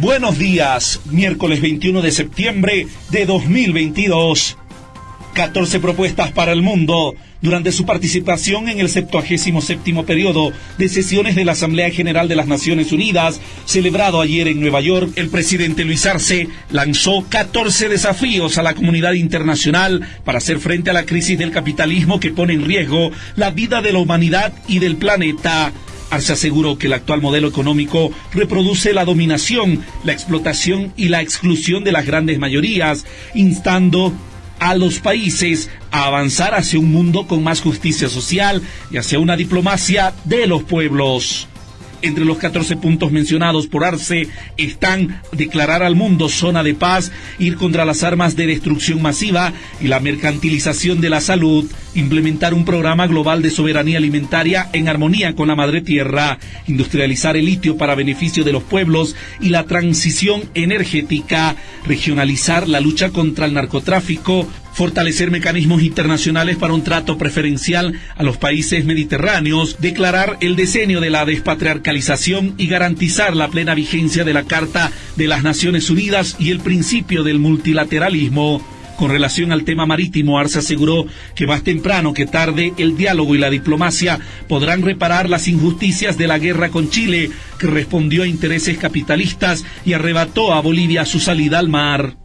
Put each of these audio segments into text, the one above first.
Buenos días, miércoles 21 de septiembre de 2022. 14 propuestas para el mundo durante su participación en el 77 periodo de sesiones de la Asamblea General de las Naciones Unidas, celebrado ayer en Nueva York, el presidente Luis Arce lanzó 14 desafíos a la comunidad internacional para hacer frente a la crisis del capitalismo que pone en riesgo la vida de la humanidad y del planeta. Arce aseguró que el actual modelo económico reproduce la dominación, la explotación y la exclusión de las grandes mayorías, instando a los países a avanzar hacia un mundo con más justicia social y hacia una diplomacia de los pueblos. Entre los 14 puntos mencionados por Arce están declarar al mundo zona de paz, ir contra las armas de destrucción masiva y la mercantilización de la salud, implementar un programa global de soberanía alimentaria en armonía con la madre tierra, industrializar el litio para beneficio de los pueblos y la transición energética, regionalizar la lucha contra el narcotráfico, fortalecer mecanismos internacionales para un trato preferencial a los países mediterráneos, declarar el diseño de la despatriarcalización y garantizar la plena vigencia de la Carta de las Naciones Unidas y el principio del multilateralismo. Con relación al tema marítimo, Arce aseguró que más temprano que tarde el diálogo y la diplomacia podrán reparar las injusticias de la guerra con Chile, que respondió a intereses capitalistas y arrebató a Bolivia su salida al mar.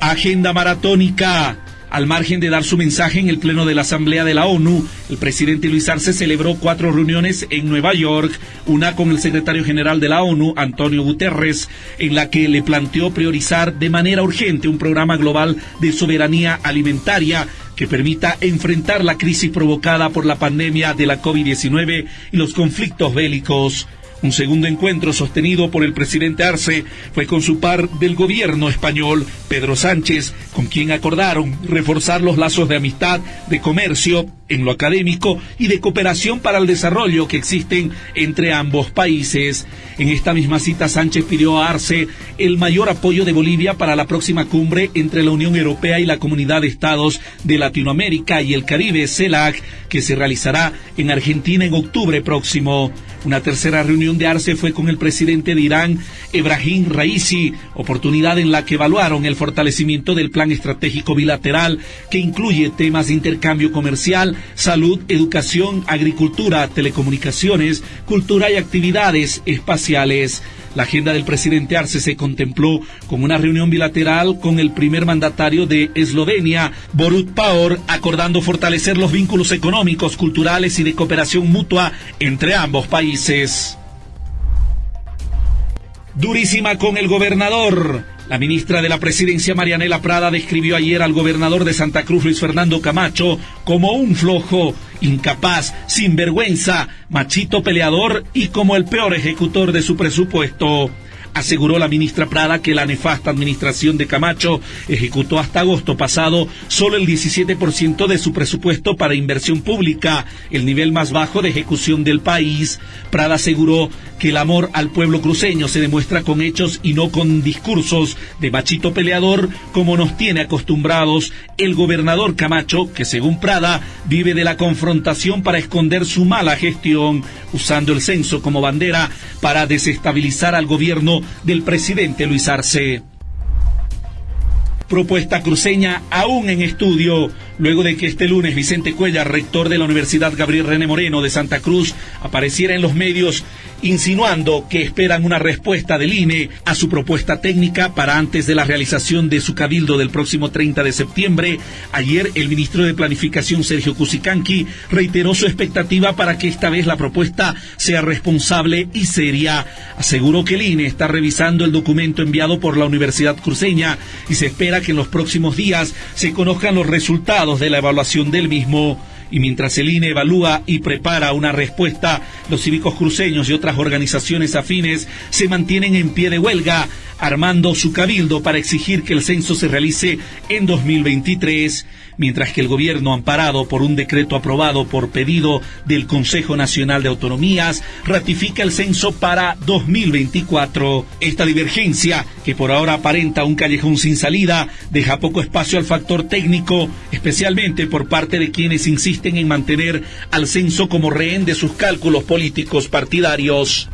Agenda maratónica. Al margen de dar su mensaje en el Pleno de la Asamblea de la ONU, el presidente Luis Arce celebró cuatro reuniones en Nueva York, una con el secretario general de la ONU, Antonio Guterres, en la que le planteó priorizar de manera urgente un programa global de soberanía alimentaria que permita enfrentar la crisis provocada por la pandemia de la COVID-19 y los conflictos bélicos. Un segundo encuentro sostenido por el presidente Arce fue con su par del gobierno español, Pedro Sánchez, con quien acordaron reforzar los lazos de amistad, de comercio, en lo académico y de cooperación para el desarrollo que existen entre ambos países. En esta misma cita, Sánchez pidió a Arce el mayor apoyo de Bolivia para la próxima cumbre entre la Unión Europea y la Comunidad de Estados de Latinoamérica y el Caribe, CELAC, que se realizará en Argentina en octubre próximo. Una tercera reunión de Arce fue con el presidente de Irán, Ebrahim Raisi, oportunidad en la que evaluaron el fortalecimiento del plan estratégico bilateral que incluye temas de intercambio comercial, salud, educación, agricultura, telecomunicaciones, cultura y actividades espaciales. La agenda del presidente Arce se contempló con una reunión bilateral con el primer mandatario de Eslovenia, Borut Pahor, acordando fortalecer los vínculos económicos, culturales y de cooperación mutua entre ambos países. Durísima con el gobernador. La ministra de la Presidencia, Marianela Prada, describió ayer al gobernador de Santa Cruz, Luis Fernando Camacho, como un flojo, incapaz, sinvergüenza, machito peleador y como el peor ejecutor de su presupuesto. Aseguró la ministra Prada que la nefasta administración de Camacho ejecutó hasta agosto pasado solo el 17% de su presupuesto para inversión pública, el nivel más bajo de ejecución del país. Prada aseguró que el amor al pueblo cruceño se demuestra con hechos y no con discursos de machito peleador como nos tiene acostumbrados el gobernador Camacho, que según Prada vive de la confrontación para esconder su mala gestión, usando el censo como bandera para desestabilizar al gobierno del presidente Luis Arce. Propuesta cruceña aún en estudio, luego de que este lunes Vicente Cuellar, rector de la Universidad Gabriel René Moreno de Santa Cruz, apareciera en los medios insinuando que esperan una respuesta del INE a su propuesta técnica para antes de la realización de su cabildo del próximo 30 de septiembre. Ayer el ministro de Planificación Sergio Cusicanqui reiteró su expectativa para que esta vez la propuesta sea responsable y seria. Aseguró que el INE está revisando el documento enviado por la Universidad Cruceña y se espera que en los próximos días se conozcan los resultados de la evaluación del mismo. Y mientras el INE evalúa y prepara una respuesta, los cívicos cruceños y otras organizaciones afines se mantienen en pie de huelga, armando su cabildo para exigir que el censo se realice en 2023 mientras que el gobierno, amparado por un decreto aprobado por pedido del Consejo Nacional de Autonomías, ratifica el censo para 2024. Esta divergencia, que por ahora aparenta un callejón sin salida, deja poco espacio al factor técnico, especialmente por parte de quienes insisten en mantener al censo como rehén de sus cálculos políticos partidarios.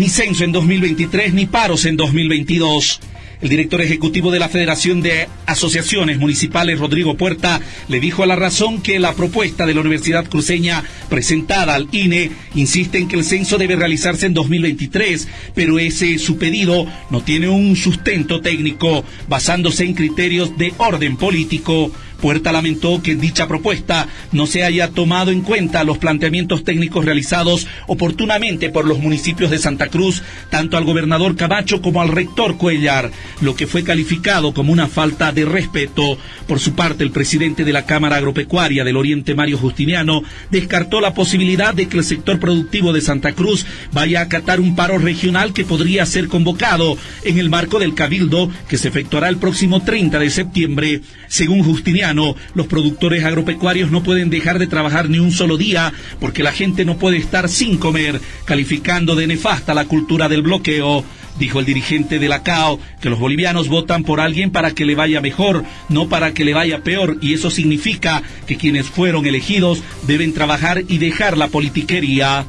Ni censo en 2023 ni paros en 2022. El director ejecutivo de la Federación de Asociaciones Municipales, Rodrigo Puerta, le dijo a la razón que la propuesta de la Universidad Cruceña presentada al INE insiste en que el censo debe realizarse en 2023, pero ese su pedido no tiene un sustento técnico basándose en criterios de orden político. Puerta lamentó que dicha propuesta no se haya tomado en cuenta los planteamientos técnicos realizados oportunamente por los municipios de Santa Cruz, tanto al gobernador Camacho como al rector Cuellar, lo que fue calificado como una falta de respeto. Por su parte, el presidente de la Cámara Agropecuaria del Oriente, Mario Justiniano, descartó la posibilidad de que el sector productivo de Santa Cruz vaya a acatar un paro regional que podría ser convocado en el marco del Cabildo que se efectuará el próximo 30 de septiembre. Según Justiniano, los productores agropecuarios no pueden dejar de trabajar ni un solo día porque la gente no puede estar sin comer, calificando de nefasta la cultura del bloqueo. Dijo el dirigente de la CAO que los bolivianos votan por alguien para que le vaya mejor, no para que le vaya peor, y eso significa que quienes fueron elegidos deben trabajar y dejar la politiquería.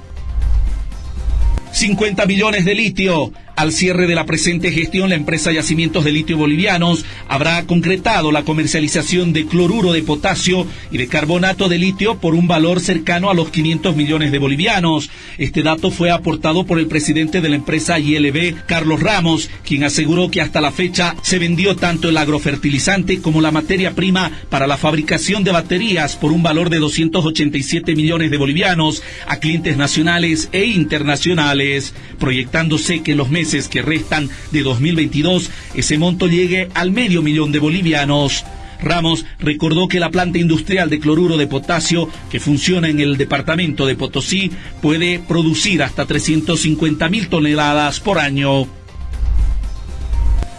50 millones de litio. Al cierre de la presente gestión, la empresa Yacimientos de Litio Bolivianos habrá concretado la comercialización de cloruro de potasio y de carbonato de litio por un valor cercano a los 500 millones de bolivianos. Este dato fue aportado por el presidente de la empresa ILB, Carlos Ramos, quien aseguró que hasta la fecha se vendió tanto el agrofertilizante como la materia prima para la fabricación de baterías por un valor de 287 millones de bolivianos a clientes nacionales e internacionales, proyectándose que en los meses que restan de 2022 ese monto llegue al medio millón de bolivianos. Ramos recordó que la planta industrial de cloruro de potasio que funciona en el departamento de Potosí puede producir hasta 350 mil toneladas por año.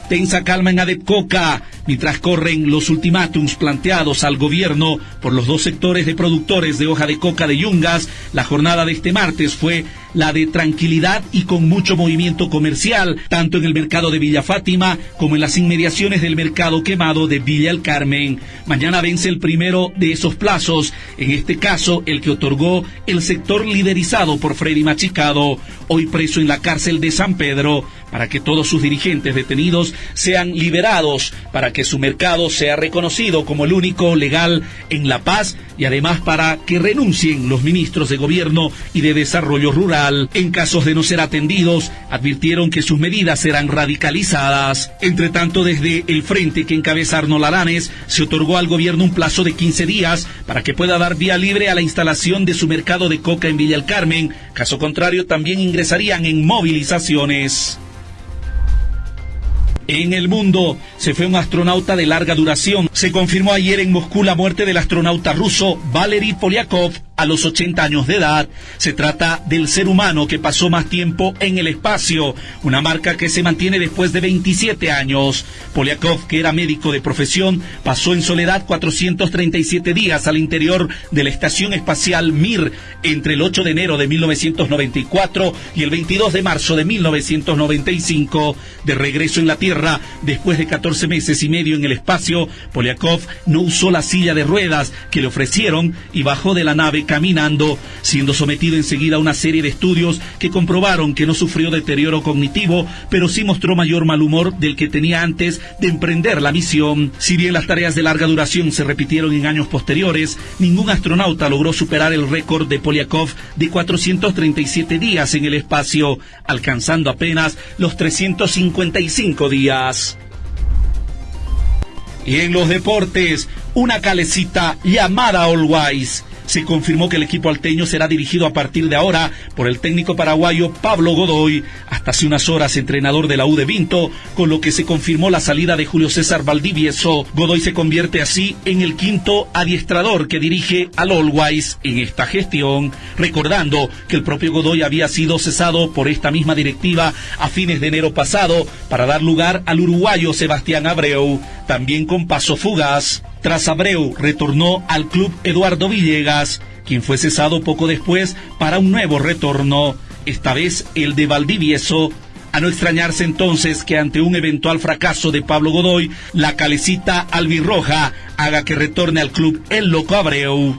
Tensa calma en Adepcoca mientras corren los ultimátums planteados al gobierno por los dos sectores de productores de hoja de coca de Yungas. La jornada de este martes fue la de tranquilidad y con mucho movimiento comercial, tanto en el mercado de Villa Fátima como en las inmediaciones del mercado quemado de Villa El Carmen. Mañana vence el primero de esos plazos, en este caso el que otorgó el sector liderizado por Freddy Machicado, hoy preso en la cárcel de San Pedro, para que todos sus dirigentes detenidos sean liberados, para que su mercado sea reconocido como el único legal en La Paz y además para que renuncien los ministros de gobierno y de desarrollo rural. En casos de no ser atendidos, advirtieron que sus medidas serán radicalizadas. Entre tanto, desde el frente que encabeza Arnold Alanes, se otorgó al gobierno un plazo de 15 días para que pueda dar vía libre a la instalación de su mercado de coca en Villa Carmen. Caso contrario, también ingresarían en movilizaciones. En el mundo se fue un astronauta de larga duración. Se confirmó ayer en Moscú la muerte del astronauta ruso Valery Polyakov a los 80 años de edad. Se trata del ser humano que pasó más tiempo en el espacio, una marca que se mantiene después de 27 años. Polyakov, que era médico de profesión, pasó en soledad 437 días al interior de la Estación Espacial Mir entre el 8 de enero de 1994 y el 22 de marzo de 1995. De regreso en la Tierra, después de 14 meses y medio en el espacio, Polyakov no usó la silla de ruedas que le ofrecieron y bajó de la nave caminando, siendo sometido enseguida a una serie de estudios que comprobaron que no sufrió deterioro cognitivo, pero sí mostró mayor mal humor del que tenía antes de emprender la misión. Si bien las tareas de larga duración se repitieron en años posteriores, ningún astronauta logró superar el récord de Polyakov de 437 días en el espacio, alcanzando apenas los 355 días. Y en los deportes, una calecita llamada Wise se confirmó que el equipo alteño será dirigido a partir de ahora por el técnico paraguayo Pablo Godoy, hasta hace unas horas entrenador de la U de Vinto, con lo que se confirmó la salida de Julio César Valdivieso. Godoy se convierte así en el quinto adiestrador que dirige al Wise en esta gestión, recordando que el propio Godoy había sido cesado por esta misma directiva a fines de enero pasado para dar lugar al uruguayo Sebastián Abreu, también con paso fugaz. Tras Abreu retornó al club Eduardo Villegas, quien fue cesado poco después para un nuevo retorno, esta vez el de Valdivieso. A no extrañarse entonces que ante un eventual fracaso de Pablo Godoy, la calecita albirroja haga que retorne al club el loco Abreu.